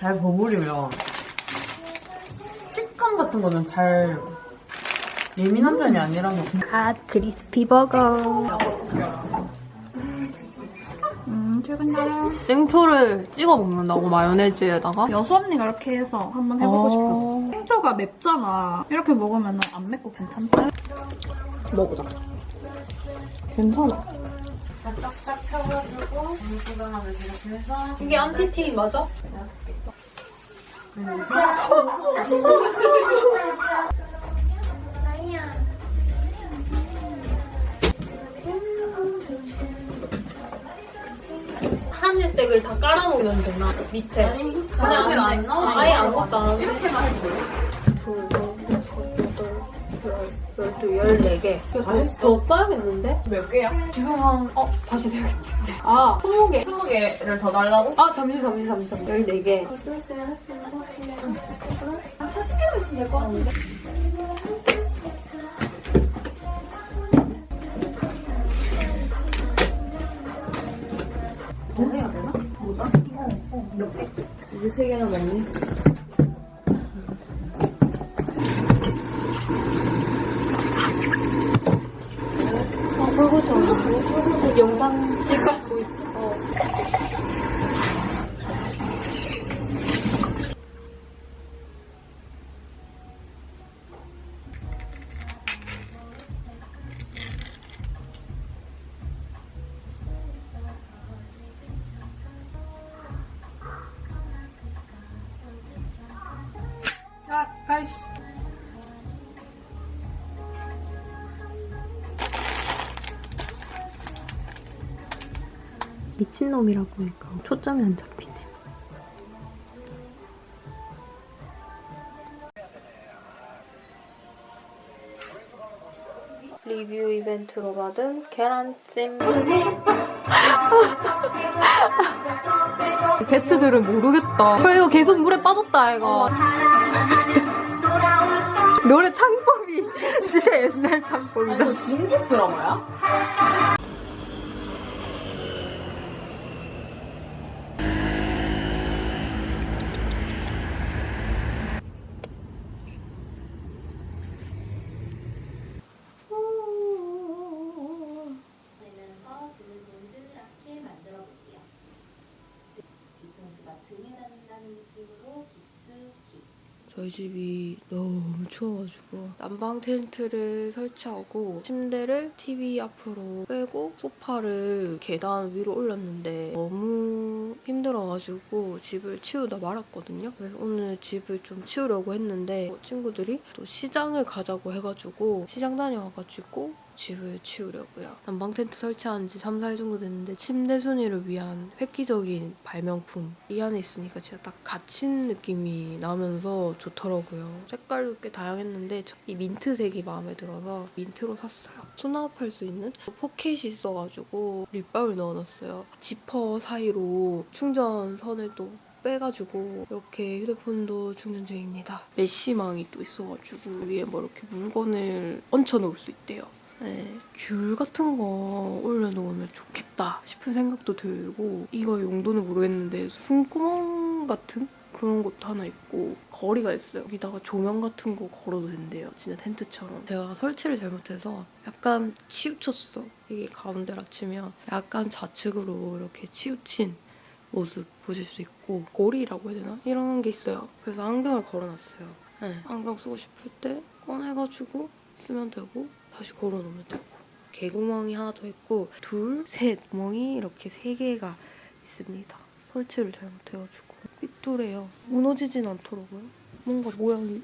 잘 버무리면 식감 같은 거는 잘 예민한 편이 아니라서 핫 크리스피 버거. 음, 출근가요. 생초를 찍어 먹는다고 마요네즈에다가 여수 언니가 이렇게 해서 한번 해보고 어. 싶어서. 생초가 맵잖아. 이렇게 먹으면 안 맵고 괜찮다. 먹어보자. 괜찮아. 펴가지고 물구경하면 이렇게 해서 이게 안티티 맞아? 하늘색을 다 깔아놓으면 되나? 밑에. 그냥 안 넣어? 아예 아무것도 안 하고. 이렇게만 해도 둘, 셋, 12, 14개. 더 써야겠는데? 몇 개야? 지금 한, 어, 다시 생각해보세요. 아, 20개. 20개를 더 달라고? 아, 잠시, 잠시, 잠시. 14개. 아, 40개만 있으면 될 것 같은데? 더 해야 되나? 모자? 어, 어, 몇 개? 이제 세 개나 먹니? 안 하고. 영상 찍고 있어. 아, 아이씨. 미친놈이라고 하니까 초점이 안 잡히네. 리뷰 이벤트로 받은 계란찜. 제트들은 모르겠다. 그래, 이거 계속 물에 빠졌다, 이거. 노래 창법이 진짜 옛날 창법이다. 이거 중국 드라마야? 내면서 등을 동그랗게 만들어 볼게요. 뒤통수가 등에 닿는다는 느낌으로 깊숙이 저희 집이 너무 추워가지고 난방 텐트를 설치하고 침대를 TV 앞으로 빼고 소파를 계단 위로 올렸는데 너무 힘들어가지고 집을 치우다 말았거든요. 그래서 오늘 집을 좀 치우려고 했는데 친구들이 또 시장을 가자고 해가지고 시장 다녀와가지고 집을 치우려고요. 난방 텐트 설치한 지 3, 4일 정도 됐는데 침대 순위를 위한 획기적인 발명품 이 안에 있으니까 진짜 딱 갇힌 느낌이 나면서 좋더라고요. 색깔도 꽤 다양했는데 저이 민트색이 마음에 들어서 민트로 샀어요. 수납할 수 있는 포켓이 있어가지고 립밤을 넣어놨어요. 지퍼 사이로 충전선을 또 빼가지고 이렇게 휴대폰도 충전 중입니다. 메쉬망이 또 있어가지고 위에 뭐 이렇게 물건을 얹혀 놓을 수 있대요. 네, 귤 같은 거 올려놓으면 좋겠다 싶은 생각도 들고 이거 용도는 모르겠는데 숨구멍 같은 그런 것도 하나 있고 거리가 있어요. 여기다가 조명 같은 거 걸어도 된대요. 진짜 텐트처럼. 제가 설치를 잘못해서 약간 치우쳤어. 이게 가운데라 치면 약간 좌측으로 이렇게 치우친 모습 보실 수 있고 고리라고 해야 되나? 이런 게 있어요. 그래서 안경을 걸어놨어요. 네, 안경 쓰고 싶을 때 꺼내가지고 쓰면 되고 다시 걸어놓으면 되고 개구멍이 하나 더 있고 둘, 셋 구멍이 이렇게 세 개가 있습니다. 설치를 잘못해가지고 삐뚤해요. 무너지진 않더라고요. 뭔가 모양이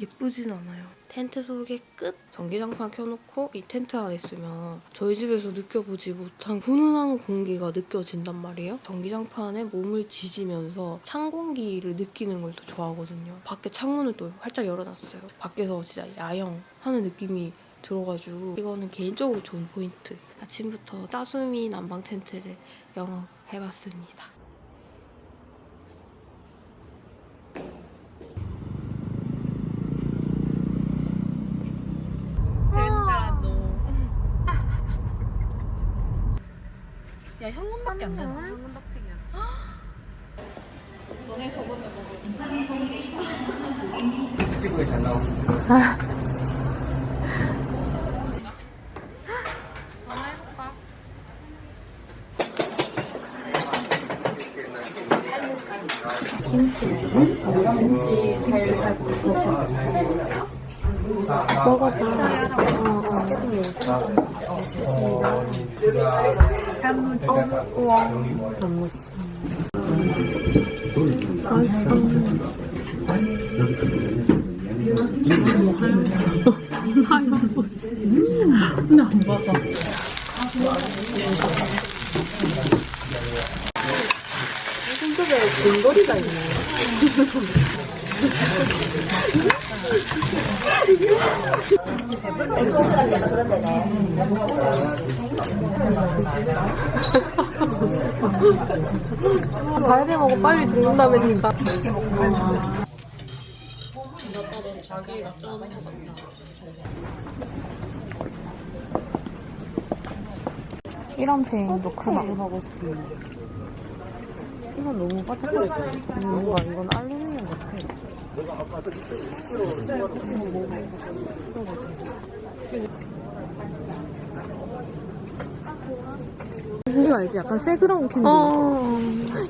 예쁘진 않아요. 텐트 소개 끝! 전기장판 켜놓고 이 텐트 안에 있으면 저희 집에서 느껴보지 못한 훈훈한 공기가 느껴진단 말이에요. 전기장판에 몸을 지지면서 찬 공기를 느끼는 걸 더 좋아하거든요. 밖에 창문을 또 활짝 열어놨어요. 밖에서 진짜 야영하는 느낌이 들어가지고 이거는 개인적으로 좋은 포인트. 아침부터 따수미 난방 텐트를 영업해봤습니다. 야 현금밖에 안 되나? 현금 닥치기야. 피부에 잘 나오고. 달게 먹어 빨리 죽는다면니까. 이런 체인도 크다. 이건 너무 바삭거리지. 뭔가 이건 알루미늄 같아. 이거 알지? 약간 새그러운 캔디. 어.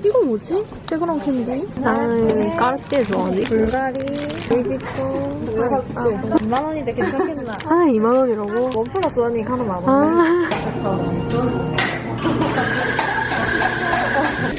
이거 뭐지? 새그러운 캔디? 나는 까르띠에 좋아하니? 불가리, 루이비통. 2만 원인데 괜찮겠나? 아, 2만 원이라고? one plus one이 하나 만 원. 아.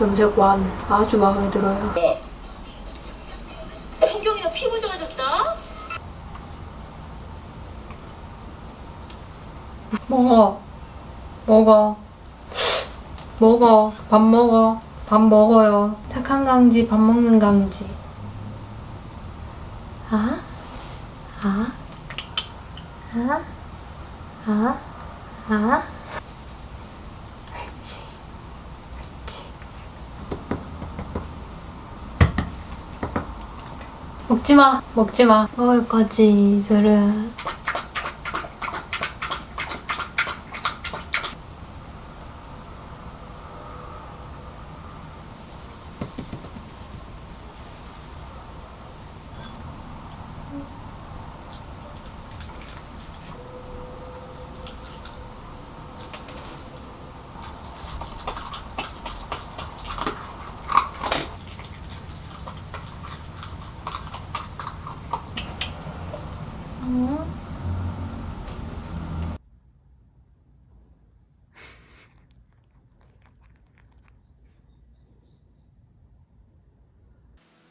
염색완 아주 마음에 들어요. 현경이가 피부 좋아졌다? 먹어. 먹어. 먹어. 밥 먹어. 밥 먹어요. 착한 강지, 밥 먹는 강지. 아? 아? 아? 아? 아? 그렇지. 그렇지. 먹지 마. 먹지 마. 먹을 거지, 술은.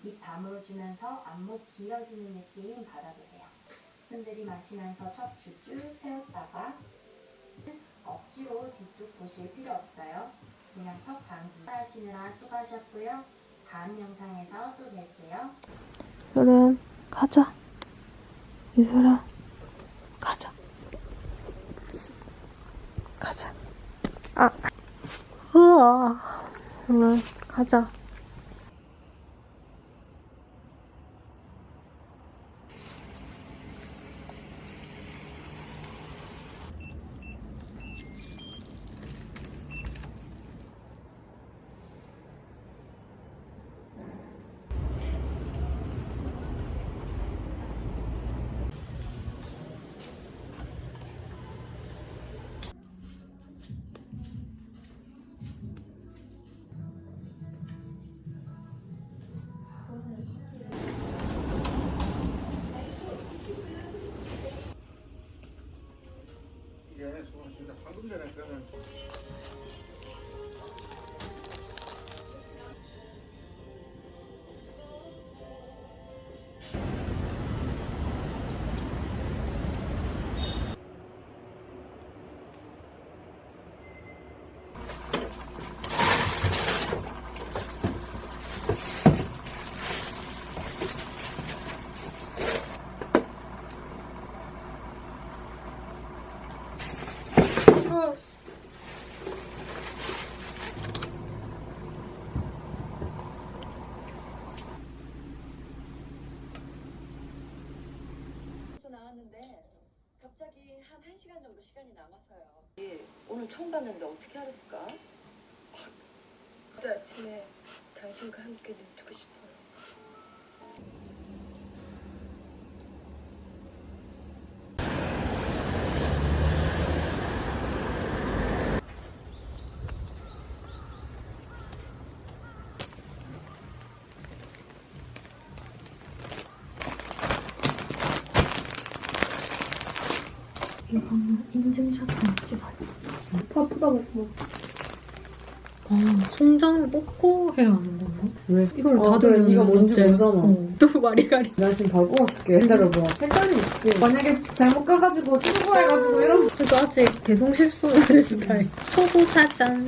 입 다물어주면서 안목 길어지는 느낌 받아보세요. 숨 들이 마시면서 척추 쭉 세웠다가 억지로 뒤쪽 보실 필요 없어요. 그냥 턱 당기 하시느라 수고하셨고요. 다음 영상에서 또 뵐게요. 술은 가자. 이술아, 가자. 가자. 아, 우와. 술은 가자. 방금 전에 그러면 1시간 정도 시간이 남아서요. 오늘 처음 봤는데 어떻게 알았을까? 그때 아침에 당신과 함께 눈뜨고 싶어 인증샷 좀 찍어야 돼. 바쁘다 먹고. 아, 송장을 뽑고 해야 하는 건가? 왜? 이걸 아, 다들 그래, 이거 뭔지 모르잖아. 어, 또 와리가리. 나 지금 바로 뽑았을게. 기다려봐. 헷갈리 있지. 만약에 잘못 가가지고 투고해가지고 이러면 그래도 아직 배송 실수는 될 스타일. 초보 사장.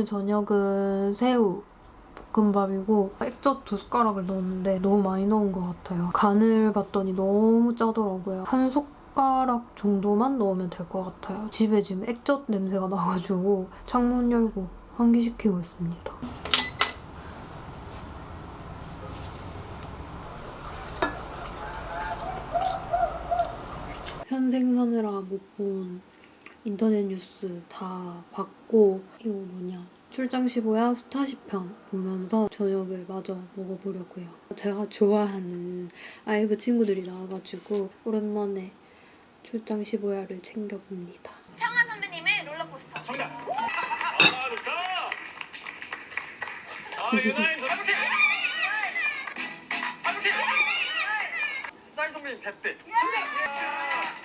오늘 저녁은 새우 볶음밥이고 액젓 두 숟가락을 넣었는데 너무 많이 넣은 것 같아요. 간을 봤더니 너무 짜더라고요. 한 숟가락 정도만 넣으면 될 것 같아요. 집에 지금 액젓 냄새가 나가지고 창문 열고 환기시키고 있습니다. 현생 사느라 못 본 인터넷 뉴스 다 봤고 이거 뭐냐 출장 15야 스타쉽 편 보면서 저녁을 마저 먹어보려고요. 제가 좋아하는 아이브 친구들이 나와가지고 오랜만에 출장 15야를 챙겨봅니다. 청아 선배님의 롤러코스터. 정답. 아 좋다. 아 유나인 저. 쌀 선배님 대때. 충격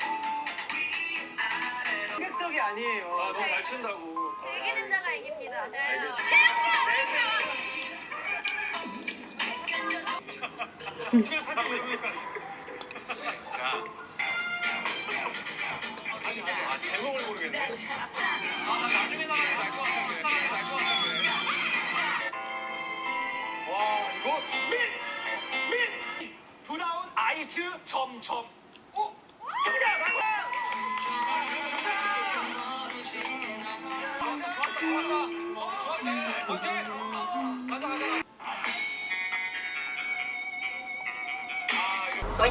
적이 아니에요. 아 너무 잘 춘다고. 즐기는 자가 이깁니다. 이걸 사진 왜. 아니 아니 아 제목을 모르겠네. 아 나 나중에 나가면 알것 같은데. 나가면 알것 같은데. 와 이거 진짜. 민! 브라운 아이즈 점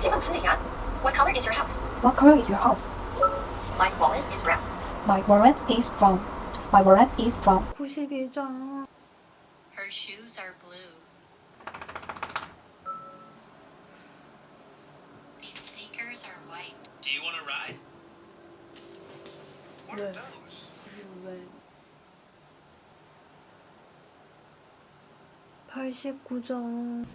What color is your house? What color is your house? My wallet is brown. My wallet is brown. My wallet is brown. 91장 Her shoes are blue. These sneakers are white. Do you want to ride? 왜? 왜? 89점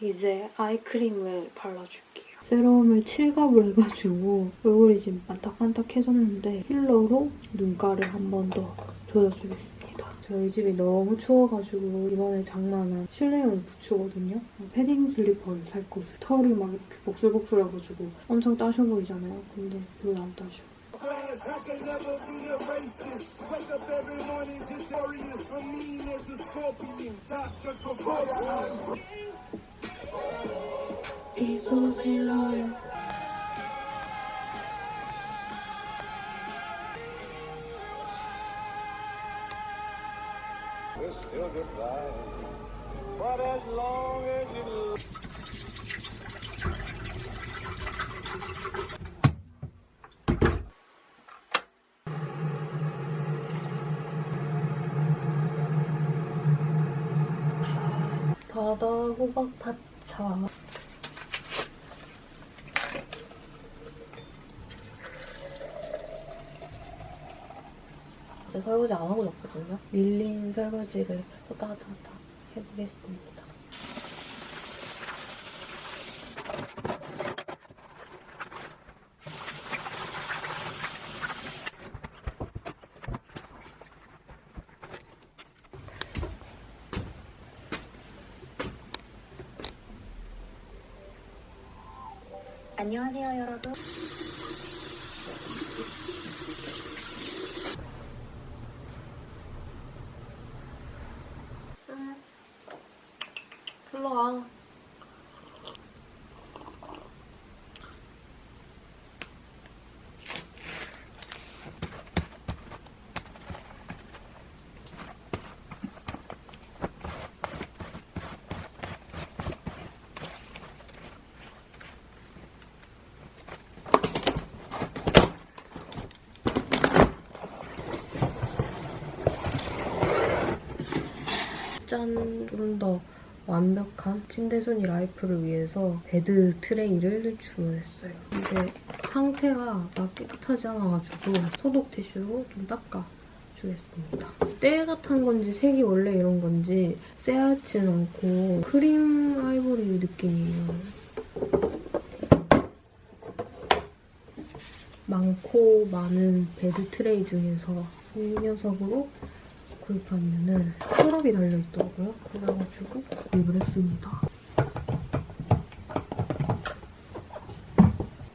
이제 아이크림을 발라줄게요. 세럼을 칠갑을 해가지고 얼굴이 지금 반딱반딱해졌는데 힐러로 눈가를 한 번 더 조여주겠습니다. 저희 집이 너무 추워가지고 이번에 장만한 실내용 부츠거든요. 패딩 슬리퍼를 살 곳을 털이 막 이렇게 복슬복슬해가지고 엄청 따셔 보이잖아요. 근데 별로 안 따셔. I can never be a racist. Wake up every morning just curious. For me, as a scorpion, Dr. Kavora. Diesel's a lawyer. We're still goodbye. But as long as you 호박 파차. 이제 설거지 안 하고 잤거든요. 밀린 설거지를 갔다 해보겠습니다. 안녕하세요, 여러분. 일로 와. 짠! 좀 더 완벽한 침대순이 라이프를 위해서 bed tray를 주문했어요. 근데 상태가 막 깨끗하지 않아가지고 소독 티슈로 좀 닦아 주겠습니다. 때가 탄 건지 색이 원래 이런 건지 새하진 않고 크림 아이보리 느낌이에요. 많고 많은 bed tray 중에서 이 녀석으로 구입한 이유는 서랍이 달려있더라고요. 그래가지고 구입을 했습니다.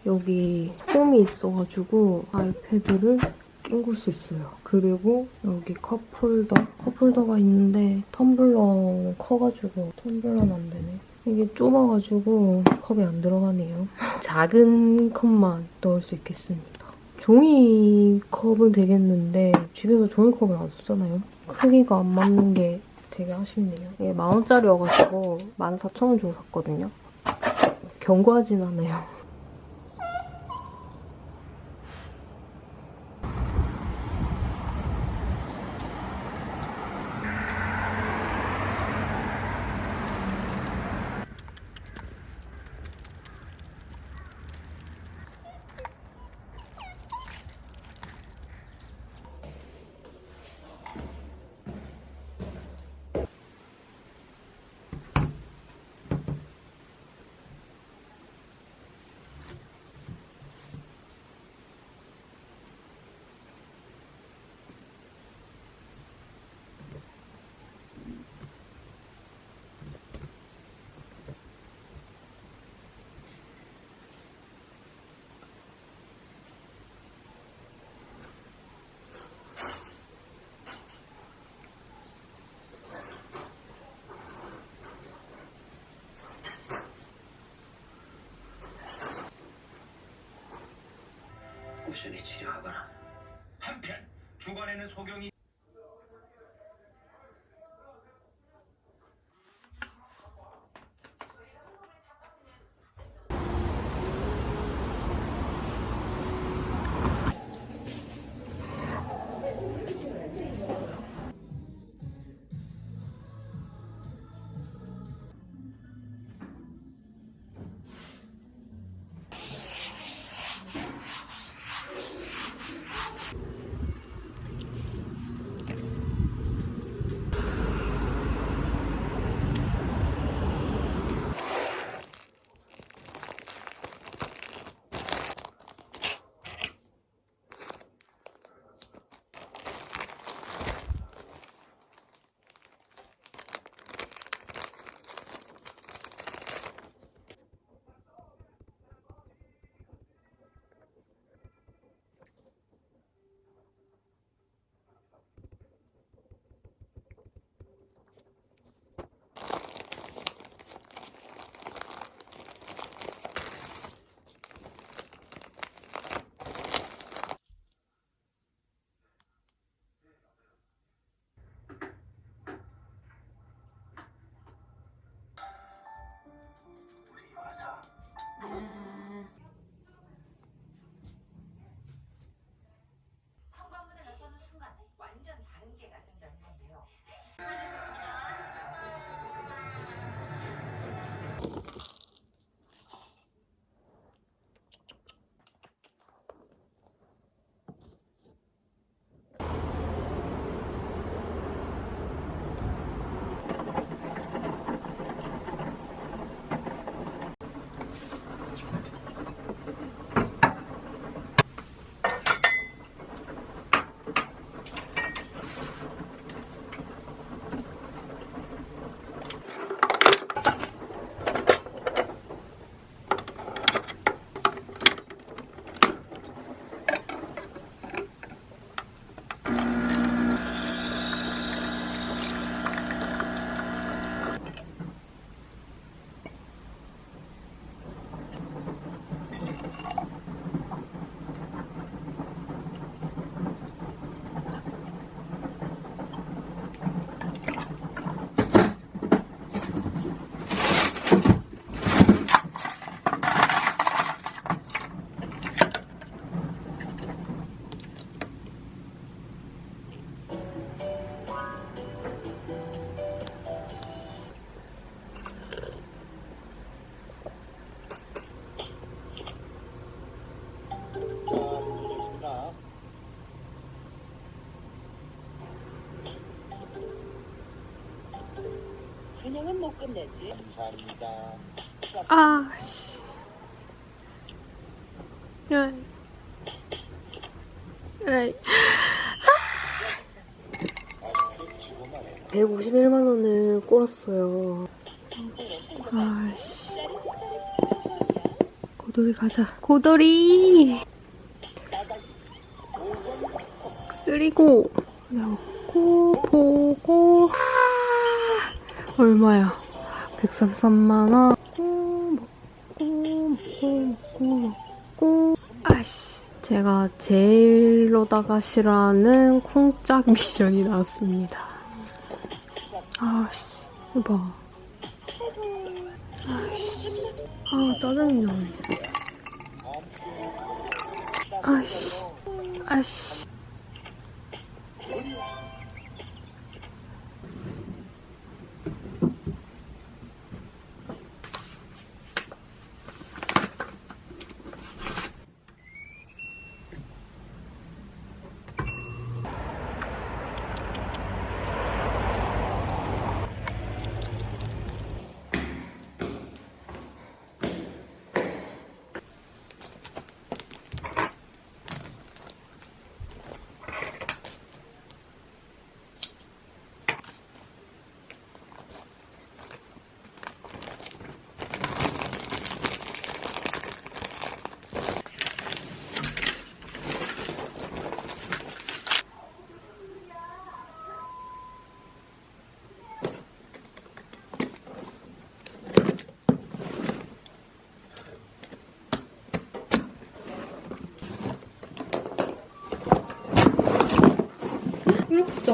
여기 홈이 있어가지고 아이패드를 낑굴 수 있어요. 그리고 여기 컵홀더. 컵홀더가 있는데 텀블러 커가지고 텀블러는 안 되네. 이게 좁아가지고 컵에 안 들어가네요. 작은 컵만 넣을 수 있겠습니다. 종이컵은 되겠는데 집에서 종이컵을 안 쓰잖아요. 크기가 안 맞는 게 되게 아쉽네요. 이게 만원짜리여가지고 14,000원 주고 샀거든요. 견고하진 않아요. 꾸준히 치료하거나 한편 주관에는 소경이 끝내지. 감사합니다. 아, 씨. 야. 에이. 151만 원을 꼴았어요. 아씨. 고돌이 가자. 고돌이! 쓰리고, 넣고, 보고, 아, 얼마야? 133만원. 먹고, 먹고, 먹고, 먹고. 아씨. 제가 제일로다가 싫어하는 콩짝 미션이 나왔습니다. 아씨, 이거 봐. 아씨, 아, 짜증이 나네. 아씨, 아씨.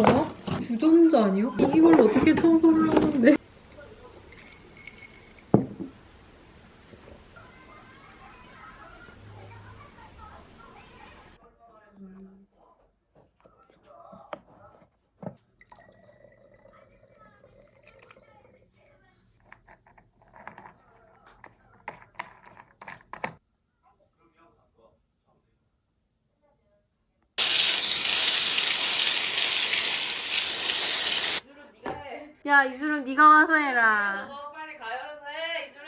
작아? 주전자 아니야? 이걸 어떻게 청소를 하는데? 야, 이수름 네가 와서 해라. 빨리 가열어서 해, 이주름!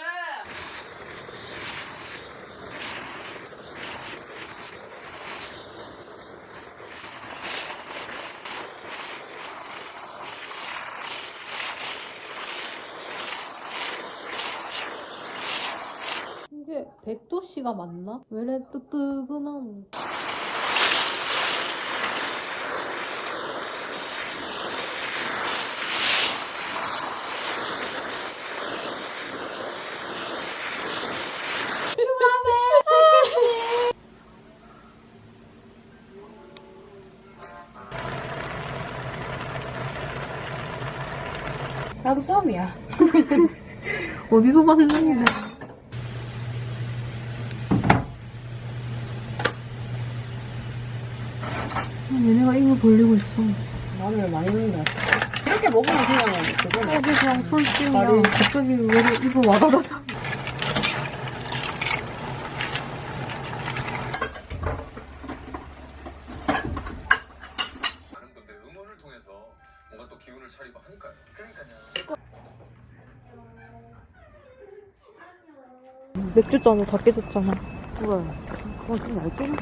이게 백도씨가 맞나? 왜 이래 뜨뜨근한 처음이야. 어디서 봤는데? 아, 얘네가 입을 벌리고 있어. 마늘 많이 넣는 것 같아. 이렇게 먹으면 그냥 그거네. 여기 그냥 손 띄우면 갑자기 왜 입을 와다다다. 맥주잔으로 다 깨졌잖아. 뭐야. 그건 좀 얇게 했어.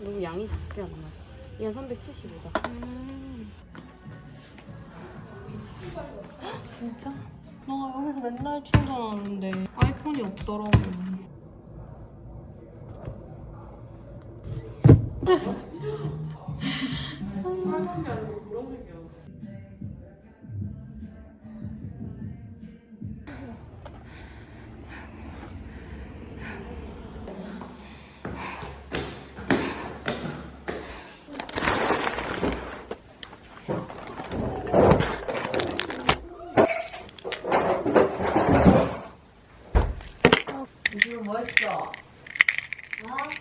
너무 양이 작지 않나? 이건 370이다. 진짜? 나 여기서 맨날 충전하는데 아이폰이 없더라고. 이주름 뭐 했어? 어?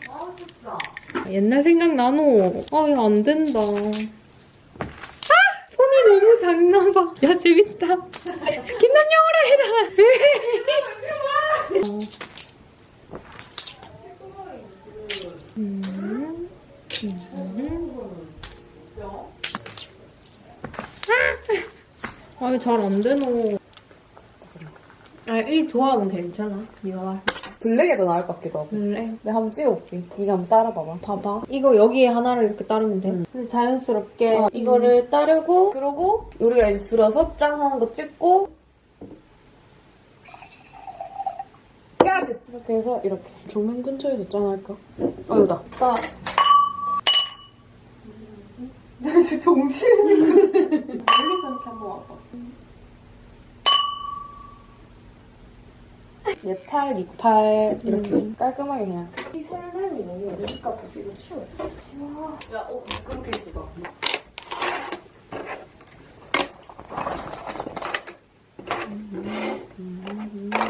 뭐 했어? 옛날 생각 나노. 아, 이거 안 된다. 아! 손이 너무 작나 봐. 야, 재밌다. 김남영어라 해라. 어. 음. 아니 잘 안 되노. 아 이 조합은 괜찮아. 네가 말. 블랙이 더 나을 것 같기도 하고. 그래. 내가 한번 찍어볼게. 네가 한번 따라봐봐. 봐봐. 이거 여기에 하나를 이렇게 따르면 돼. 근데 자연스럽게 어, 이거를 따르고 그러고 우리가 이제 들어서 짱 하는 거 찍고 까드! 이렇게 해서 이렇게 조명 근처에서 짱 할까? 어 이거다. 빠. 잠시 동시에 멀리서 이렇게 한번 와봐. 네팔, 이팔 이렇게 음. 깔끔하게 그냥 이 설렘이 너무 오니까 벌써 이거 추워 지워 야, 어, 그렇게 예쁘다 음. 음. 음, 음, 음.